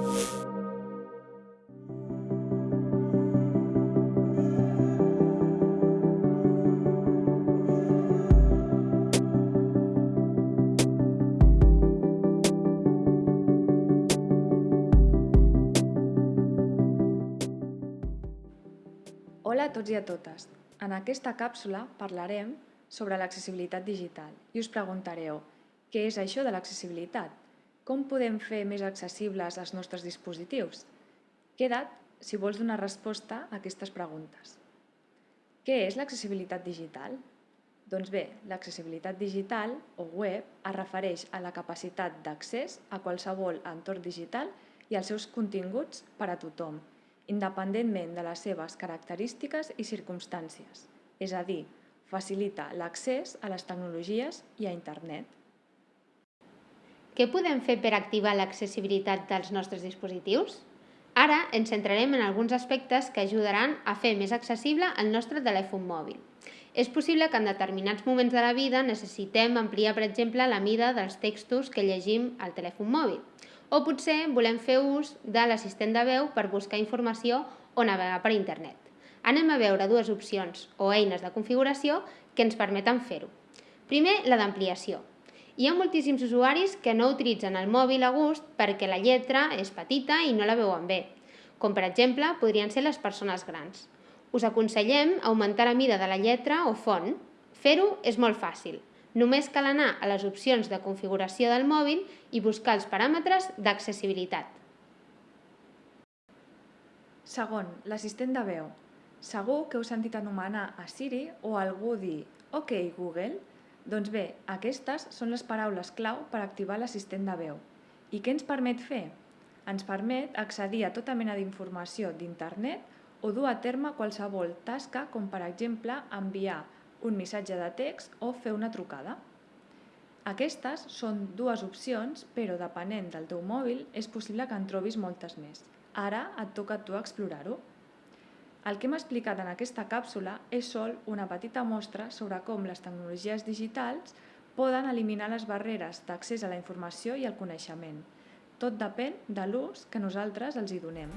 Hola a tots i a totes. En aquesta càpsula parlarem sobre l'accessibilitat digital i us preguntareu què és això de l'accessibilitat? Com podem fer més accessibles els nostres dispositius? Queda't si vols donar resposta a aquestes preguntes. Què és l'accessibilitat digital? Doncs bé, l'accessibilitat digital o web es refereix a la capacitat d'accés a qualsevol entorn digital i als seus continguts per a tothom, independentment de les seves característiques i circumstàncies, és a dir, facilita l'accés a les tecnologies i a internet. Què podem fer per activar l'accessibilitat dels nostres dispositius? Ara ens centrarem en alguns aspectes que ajudaran a fer més accessible el nostre telèfon mòbil. És possible que en determinats moments de la vida necessitem ampliar, per exemple, la mida dels textos que llegim al telèfon mòbil. O potser volem fer ús de l'assistent de veu per buscar informació o navegar per internet. Anem a veure dues opcions o eines de configuració que ens permeten fer-ho. Primer, la d'ampliació. Hi ha moltíssims usuaris que no utilitzen el mòbil a gust perquè la lletra és petita i no la veuen bé, com per exemple podrien ser les persones grans. Us aconsellem augmentar la mida de la lletra o font. Fer-ho és molt fàcil. Només cal anar a les opcions de configuració del mòbil i buscar els paràmetres d'accessibilitat. Segon, l'assistent de veu. Segur que heu sentit anomenar a Siri o algú dir «Ok, Google». Doncs bé, aquestes són les paraules clau per activar l'assistent de veu. I què ens permet fer? Ens permet accedir a tota mena d'informació d'internet o dur a terme qualsevol tasca com per exemple enviar un missatge de text o fer una trucada. Aquestes són dues opcions, però depenent del teu mòbil és possible que en trobis moltes més. Ara et toca a tu explorar-ho. El que hem explicat en aquesta càpsula és sol una petita mostra sobre com les tecnologies digitals poden eliminar les barreres d'accés a la informació i al coneixement. Tot depèn de l'ús que nosaltres els hi donem.